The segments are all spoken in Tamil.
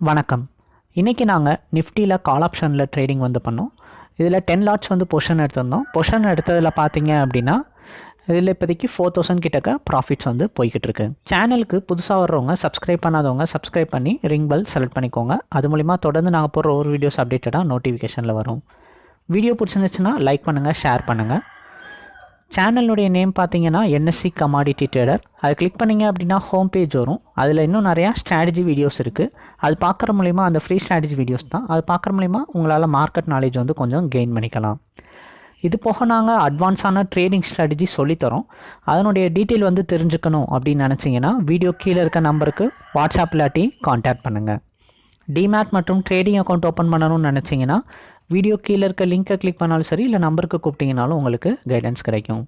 வணக்கம். இன்றைக்கி நாங்கள் நிஃப்டியில் கால் ஆப்ஷனில் ட்ரேடிங் வந்து பண்ணோம். இதில் டென் லாட்ஸ் வந்து பொஷன் எடுத்திருந்தோம். பொஷன் எடுத்ததில் பார்த்தீங்க அப்படின்னா இதில் இப்போதைக்கு ஃபோர் தௌசண்ட் கிட்டக்க ப்ராஃபிட்ஸ் வந்து போய்கிட்டு இருக்கு. சேனலுக்கு புதுசாக வர்றவங்க சப்ஸ்கிரைப் பண்ணாதவங்க சப்ஸ்கிரைப் பண்ணி ரிங் பெல் செலக்ட் பண்ணிக்கோங்க. அது மூலிமா தொடர்ந்து நாங்கள் போடுற ஒரு வீடியோஸ் அப்டேட்டடாக நோட்டிஃபிகேஷனில் வரும். வீடியோ பிடிச்சிருந்துச்சுன்னா லைக் பண்ணுங்கள் ஷேர் பண்ணுங்கள் சேனலுடைய நேம் பார்த்தீங்கன்னா என்எஸ்சி கமாடிட்டி ட்ரேடர் அது கிளிக் பண்ணிங்க அப்படின்னா ஹோம் பேஜ் வரும். அதில் இன்னும் நிறையா ஸ்ட்ராட்டஜி வீடியோஸ் இருக்குது அது பார்க்குற மூலிமா அந்த ஃப்ரீ ஸ்ட்ராட்டஜி வீடியோஸ் தான். அது பார்க்குற மூலிமா உங்களால் மார்க்கெட் நாலேஜ் வந்து கொஞ்சம் கெயின் பண்ணிக்கலாம். இது போக நாங்கள் அட்வான்ஸான ட்ரேடிங் ஸ்ட்ராட்டஜி சொல்லித்தரோம். அதனுடைய டீட்டெயில் வந்து தெரிஞ்சுக்கணும் அப்படின்னு நினச்சிங்கன்னா வீடியோ கீழே இருக்க நம்பருக்கு வாட்ஸ்அப் இல்லாட்டி காண்டாக்ட் பண்ணுங்கள் டிமேட் மற்றும் ட்ரேடிங் அக்கௌண்ட் ஓப்பன் பண்ணணும்னு நினச்சிங்கன்னா வீடியோ கீழே இருக்க லிங்க்கை கிளிக் பண்ணாலும் சரி இல்லை நம்பருக்கு கூப்பிட்டிங்கனாலும் உங்களுக்கு கைடன்ஸ் கிடைக்கும்.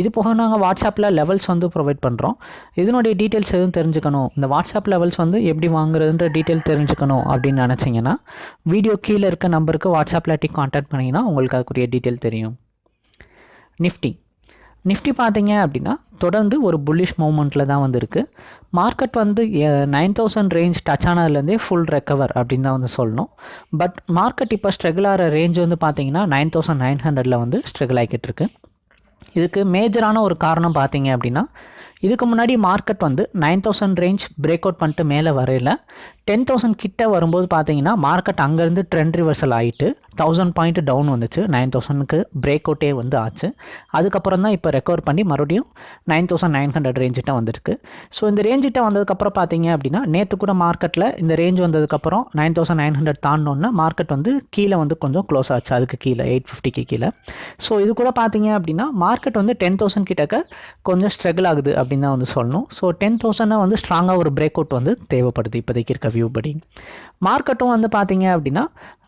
இது போக நாங்கள் வாட்ஸ்அப்பில் லெவல்ஸ் வந்து ப்ரொவைட் பண்ணுறோம் இதனுடைய டீட்டெயில்ஸ் எதுவும் தெரிஞ்சுக்கணும்? இந்த வாட்ஸ்அப் லெவல்ஸ் வந்து எப்படி வாங்குறதுன்ற டீட்டெயில் தெரிஞ்சுக்கணும் அப்படின்னு நினச்சிங்கன்னா வீடியோ கீழே இருக்க நம்பருக்கு வாட்ஸ்அப்பில் டி கான்டாக்ட் பண்ணிங்கன்னா உங்களுக்கு அதுக்குரிய டீட்டெயில் தெரியும். நிஃப்டி நிஃப்டி பார்த்தீங்க அப்படின்னா தொடர்ந்து ஒரு புல்லிஷ் மூமெண்ட்டில் தான் வந்திருக்கு. மார்க்கெட் வந்து நைன் தௌசண்ட் ரேஞ்ச் டச் ஆனதுலேருந்தே ஃபுல் ரெக்கவர் அப்படின்னு தான் வந்து சொல்லணும். பட் மார்க்கெட் இப்போ ஸ்ட்ரகிள் ஆகிற ரேஞ்ச் வந்து பார்த்தீங்கன்னா நைன் தௌசண்ட் நைன் ஹண்ட்ரடில் வந்து ஸ்ட்ரகிள் ஆகிக்கிட்டு இருக்கு. இதுக்கு மேஜரான ஒரு காரணம் பார்த்தீங்க அப்படின்னா இதுக்கு முன்னாடி மார்க்கெட் வந்து nine thousand range break out பண்ணிட்டு மேலே வரையில. டென் தௌசண்ட் கிட்ட வரும்போது பார்த்தீங்கன்னா மார்க்கெட் அங்கேருந்து ட்ரெண்ட் ரிவர்சல் ஆகிட்டு தௌசண்ட் பாயிண்ட் டவுன் வந்துச்சு. நைன் தௌசண்ட்க்கு பிரேக் அவுட்டே வந்து ஆச்சு. அதுக்கப்புறம் தான் இப்போ ரெக்கவர் பண்ணி மறுபடியும் நைன் தௌசண்ட் நைன் ஹண்ட்ரட் ரேஞ்சிட்ட வந்திருக்கு. ஸோ இந்த ரேஞ்சிட்ட வந்ததுக்கப்புறம் பார்த்தீங்க அப்படின்னா நேற்று கூட மார்க்கெட்டில் இந்த ரேஞ்ச் வந்ததுக்கப்புறம் நைன் தௌசண்ட் நைன் ஹண்ட்ரட் தாண்டோன்னா மார்க்கெட் வந்து கீழே வந்து கொஞ்சம் க்ளோஸ் ஆச்சு. அதுக்கு கீழே எயிட் ஃபிஃப்டிக்கு கீழே. ஸோ இது கூட பார்த்தீங்க அப்படின்னா மார்க்கெட் வந்து டென் தௌசண்ட் கிட்டக்க கொஞ்சம் ஸ்ட்ரகிள் ஆகுது அப்படின்னு தான் வந்து சொல்லணும். ஸோ டென் தௌசண்ட் வந்து ஸ்ட்ராங்காக ஒரு பிரேக் அவுட் வந்து தேவைப்படுது இப்போதைக்கு இருக்க வியூ படி. மார்க்கெட்டும் வந்து பார்த்தீங்க அப்படின்னா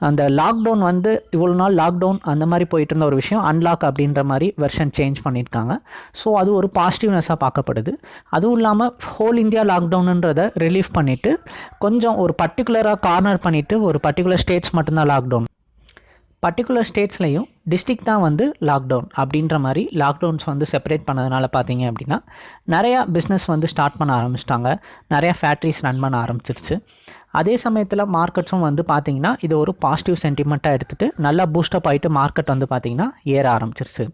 அந்த லாக்டவுன் வந்து இவ்வளோ நாள் லாக்டவுன் அந்த மாதிரி போயிட்டு இருந்த ஒரு விஷயம் அன்லாக் அப்படின்ற மாதிரி வெர்ஷன் சேஞ்ச் பண்ணியிருக்காங்க. ஸோ அது ஒரு பாசிட்டிவ்னஸாக பார்க்கப்படுது. அதுவும் இல்லாமல் ஹோல் இந்தியா லாக்டவுனுன்றதை ரிலீஃப் பண்ணிவிட்டு கொஞ்சம் ஒரு பர்டிகுலராக கார்னர் பண்ணிவிட்டு ஒரு பர்டிகுலர் ஸ்டேட்ஸ் மட்டும்தான் லாக்டவுன் பர்டிகுலர் ஸ்டேட்ஸ்லையும் டிஸ்ட்ரிக்ட் தான் வந்து லாக்டவுன் அப்படின்ற மாதிரி லாக்டவுன்ஸ் வந்து செப்பரேட் பண்ணதுனால பார்த்தீங்க அப்படின்னா நிறையா பிஸ்னஸ் வந்து ஸ்டார்ட் பண்ண ஆரம்பிச்சிட்டாங்க. நிறையா ஃபேக்ட்ரிஸ் ரன் பண்ண ஆரம்பிச்சிருச்சு. அதே சமயத்தில் மார்க்கெட்ஸும் வந்து பார்த்திங்கன்னா இது ஒரு பாசிட்டிவ் சென்டிமெண்ட்டாக எடுத்துகிட்டு நல்லா பூஸ்டப் ஆகிட்டு மார்க்கெட் வந்து பார்த்தீங்கன்னா ஏற ஆரம்பிச்சிருச்சு.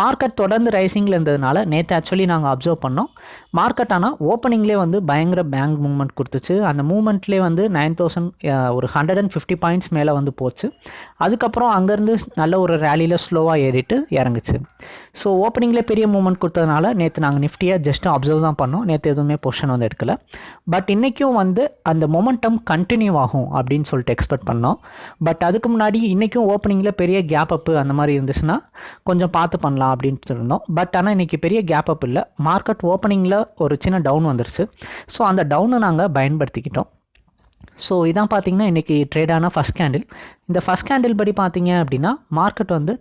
மார்க்கெட் தொடர்ந்து ரைசிங்கில் இருந்ததுனால நேற்று ஆக்சுவலி நாங்கள் அப்சர்வ் பண்ணோம். மார்க்கெட் ஆனால் ஓப்பனிங்லேயே வந்து பயங்கர பேங்க் மூவ்மெண்ட் கொடுத்துச்சு. அந்த மூவ்மெண்ட்லேயே வந்து நைன் தௌசண்ட் ஒரு ஹண்ட்ரட் அண்ட் ஃபிஃப்டி பாயிண்ட்ஸ் மேலே வந்து போச்சு. அதுக்கப்புறம் அங்கேருந்து நல்ல ஒரு ரேலியில் ஸ்லோவாக ஏறிட்டு இறங்குச்சு. ஸோ ஓப்பனிங்லேயே பெரிய மூவ்மெண்ட் கொடுத்ததுனால நேற்று நாங்கள் நிஃப்டியாக ஜஸ்ட் அப்சர்வ் தான் பண்ணோம். நேற்று எதுவுமே பொஷன் வந்து எடுக்கல. பட் இன்றைக்கும் வந்து அந்த மொமெண்டம் கண்டினியூ ஆகும் அப்படின்னு சொல்லிட்டு எக்ஸ்பெக்ட் பண்ணோம். பட் அதுக்கு முன்னாடி இன்றைக்கும் ஓப்பனிங்கில் பெரிய கேப் அப்பு அந்த மாதிரி இருந்துச்சுன்னா கொஞ்சம் பார்த்து பண்ணலாம் அப்படின்னு சொல்லியிருந்தோம் பட் ஆனால் இன்றைக்கி பெரிய கேப் அப் இல்லை. மார்க்கெட் மார்னிங்கில் ஒரு சின்ன டவுன் வந்துருச்சு. ஸோ அந்த டவுனை நாங்கள் பயன்படுத்திக்கிட்டோம். ஸோ இதான் பார்த்தீங்கன்னா இன்றைக்கி ட்ரேடான ஃபஸ்ட் கேண்டில் இந்த ஃபஸ்ட் கேண்டில் படி பார்த்தீங்க அப்படின்னா மார்க்கெட் வந்து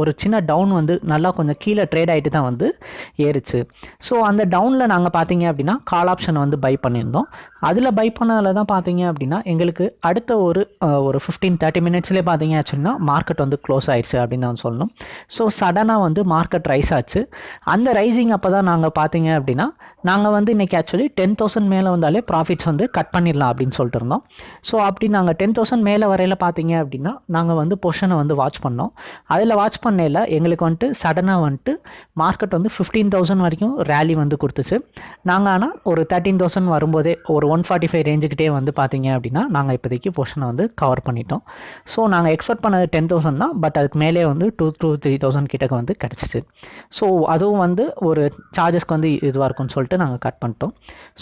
ஒரு சின்ன டவுன் வந்து நல்லா கொஞ்சம் கீழே ட்ரேட் ஆகிட்டு தான் வந்து ஏறுச்சு. ஸோ அந்த டவுனில் நாங்கள் பார்த்தீங்க அப்படின்னா கால் ஆப்ஷன் வந்து பை பண்ணியிருந்தோம். அதில் பை பண்ணதில் தான் பார்த்தீங்க அப்படின்னா எங்களுக்கு அடுத்த ஒரு ஒரு ஃபிஃப்டீன் தேர்ட்டி மினிட்ஸ்லேயே பார்த்தீங்க ஆச்சுன்னா மார்க்கெட் வந்து க்ளோஸ் ஆயிடுச்சு அப்படின்னு தான் சொல்லணும். ஸோ சடனாக வந்து மார்க்கெட் ரைஸ் ஆச்சு. அந்த ரைசிங் அப்போ தான் நாங்கள் பார்த்தீங்க அப்படின்னா நாங்கள் வந்து இன்றைக்கி ஆக்சுவலி டென் தௌசண்ட் மேலே வந்தாலே ப்ராஃபிட்ஸ் வந்து கட் பண்ணிடலாம் அப்படின்னு சொல்லிட்டு இருந்தோம். ஸோ அப்படி நாங்கள் டென் தௌசண்ட் மேலே வரையில் பார்த்தீங்க அப்படின்னா நாங்கள் வந்து பொஷனை வந்து வாட்ச் பண்ணோம். அதில் வாட்ச் பண்ணையில் எங்களுக்கு வந்துட்டு சடனாக வந்துட்டு மார்க்கெட் வந்து ஃபிஃப்டீன் தௌசண்ட் வரைக்கும் ரேலி வந்து கொடுத்துச்சு. நாங்கள் ஆனால் ஒரு தேர்ட்டீன் தௌசண்ட் வரும்போதே ஒரு ஒன் ஃபார்ட்டி ஃபைவ் ரேஞ்சுக்கிட்டே வந்து பார்த்தீங்க அப்படின்னா நாங்கள் இப்போதைக்கு பொஷனை வந்து கவர் பண்ணிட்டோம். ஸோ நாங்கள் எக்ஸ்பெக்ட் பண்ணது டென் தௌசண்ட் தான் பட் அதுக்கு மேலே வந்து டூ டூ த்ரீ தௌசண்ட் கிட்டக்கு வந்து கிடச்சிச்சு. ஸோ அதுவும் வந்து ஒரு சார்ஜஸ்க்கு வந்து இதுவாக இருக்கும்னு சொல்லிட்டு நாங்கள் கட் பண்ணிட்டோம்.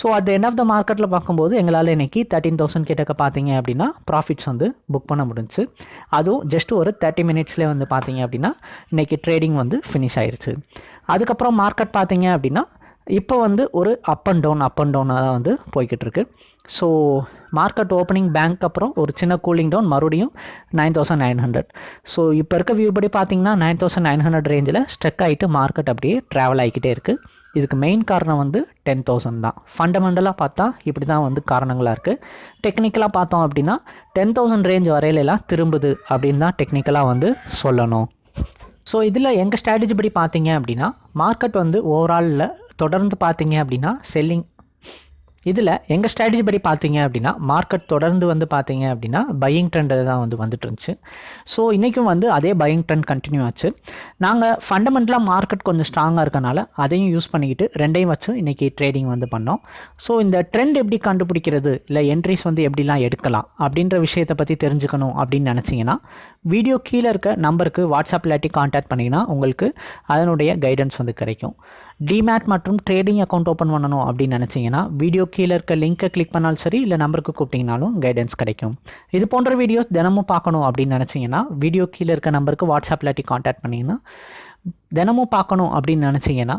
So at end of the மார்க்கெட்டில் பார்க்கும்போது எங்களால் இன்றைக்கி தேர்ட்டீன் தௌசண்ட் கிட்டக்க பார்த்தீங்க அப்படின்னா ப்ராஃபிட்ஸ் வந்து புக் பண்ண முடிஞ்சு அதுவும் ஜஸ்ட் ஒரு தேர்ட்டி மினிட்ஸ்லேயே வந்து பார்த்தீங்க அப்படின்னா இன்றைக்கி ட்ரேடிங் வந்து ஃபினிஷ் ஆயிடுச்சு அதுக்கப்புறம் மார்க்கெட் பார்த்தீங்க அப்படின்னா இப்போ வந்து ஒரு up and down up and டவுனாக தான் வந்து போய்கிட்டு இருக்கு. ஸோ மார்க்கெட் ஓப்பனிங் பேங்க் அப்புறம் ஒரு சின்ன கூலிங் டவுன் மறுபடியும் nine thousand nine hundred so இப்போ இருக்க வியூ படி பார்த்தீங்கன்னா நைன் தௌசண்ட் நைன் ஹண்ட்ரட் ரேஞ்சில் ஸ்ட்ரெக் ஆகிட்டு மார்க்கெட் அப்படியே ட்ராவல் ஆகிக்கிட்டே இருக்குது இதுக்கு மெயின் காரணம் வந்து டென் தௌசண்ட் தான். ஃபண்டமெண்டலாக பார்த்தா இப்படி தான் வந்து காரணங்களாக இருக்குது டெக்னிக்கலாக பார்த்தோம் அப்படின்னா டென் தௌசண்ட் ரேஞ்ச் வரையிலலாம் திரும்புது அப்படின்னு தான் டெக்னிக்கலாக வந்து சொல்லணும். ஸோ இதில் எங்கள் ஸ்ட்ராட்டஜி படி பார்த்தீங்க அப்படின்னா மார்க்கெட் வந்து ஓவராலில் தொடர்ந்து பார்த்தீங்க அப்படின்னா செல்லிங் இதில் எங்கள் ஸ்ட்ராட்டஜி படி பார்த்தீங்க அப்படின்னா மார்க்கெட் தொடர்ந்து வந்து பார்த்தீங்க அப்படின்னா பையிங் ட்ரெண்ட் தான் வந்து வந்துட்டு இருந்துச்சு. ஸோ இன்றைக்கும் வந்து அதே பையிங் ட்ரெண்ட் கண்டினியூ ஆச்சு. நாங்கள் ஃபண்டமெண்டலாக மார்க்கெட் கொஞ்சம் ஸ்ட்ராங்காக இருக்கனால அதையும் யூஸ் பண்ணிக்கிட்டு ரெண்டையும் வச்சு இன்றைக்கி ட்ரேடிங் வந்து பண்ணோம். ஸோ இந்த ட்ரெண்ட் எப்படி கண்டுபிடிக்கிறது இல்லை என்ட்ரிஸ் வந்து எப்படிலாம் எடுக்கலாம் அப்படின்ற விஷயத்தை பற்றி தெரிஞ்சுக்கணும் அப்படின்னு நினச்சிங்கன்னா வீடியோ கீழே இருக்க நம்பருக்கு வாட்ஸ்அப் இல்லாட்டி காண்டாக்ட் பண்ணிங்கன்னா உங்களுக்கு அதனுடைய கைடன்ஸ் வந்து கிடைக்கும். டிமேட் மற்றும் ட்ரேடிங் அக்கௌண்ட் ஓப்பன் பண்ணணும் அப்படின்னு நினச்சிங்கன்னா வீடியோ கீழே இருக்க லிங்க்கை கிளிக் பண்ணாலும் சரி இல்லை நம்பருக்கு கூப்பிட்டிங்கனாலும் கைடன்ஸ் கிடைக்கும். இது போன்ற வீடியோஸ் தினமும் பார்க்கணும் அப்படின்னு நினச்சிங்கன்னா வீடியோ கீழே இருக்க நம்பருக்கு வாட்ஸ்அப் இல்லாட்டி காண்டாக்ட் பண்ணிங்கன்னா தினமும் பார்க்கணும் அப்படின்னு நினச்சிங்கன்னா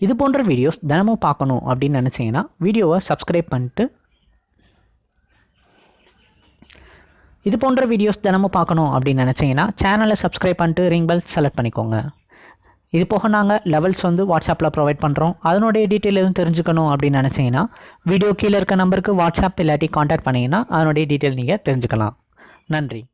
இது போன்ற வீடியோஸ் தினமும் பார்க்கணும் அப்படின்னு நினச்சிங்கன்னா வீடியோவை சப்ஸ்கிரைப் பண்ணிட்டு இது போன்ற வீடியோஸ் தினமும் பார்க்கணும் அப்படின்னு நினச்சிங்கன்னா சேனலை சப்ஸ்கிரைப் பண்ணிட்டு ரிங் பெல் செலக்ட் பண்ணிக்கோங்க. இது போக நாங்கள் லெவல்ஸ் வந்து வாட்ஸ்அப்பில் ப்ரொவைட் பண்ணுறோம் அதனுடைய டீட்டெயில் எதுவும் தெரிஞ்சுக்கணும் அப்படின்னு நினச்சிங்கன்னா வீடியோ கீழே இருக்க நம்பருக்கு வாட்ஸ்அப் இல்லாட்டி காண்டாக்ட் பண்ணிங்கன்னா அதனுடைய டீட்டெயில் நீங்கள் தெரிஞ்சுக்கலாம். நன்றி.